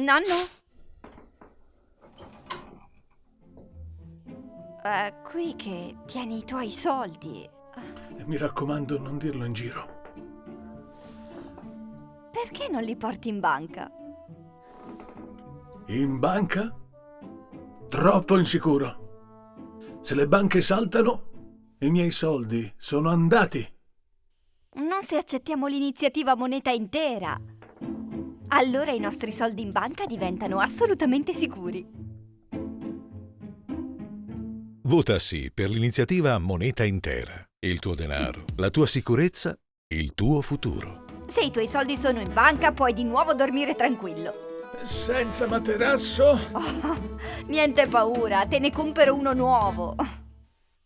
Nonno? È qui che tieni i tuoi soldi. Mi raccomando, non dirlo in giro. Perché non li porti in banca? In banca? Troppo insicuro. Se le banche saltano, i miei soldi sono andati. Non se accettiamo l'iniziativa moneta intera. Allora i nostri soldi in banca diventano assolutamente sicuri. Vota sì per l'iniziativa Moneta Intera. Il tuo denaro, la tua sicurezza, il tuo futuro. Se i tuoi soldi sono in banca, puoi di nuovo dormire tranquillo. Senza materasso? Niente paura, te ne compro uno nuovo.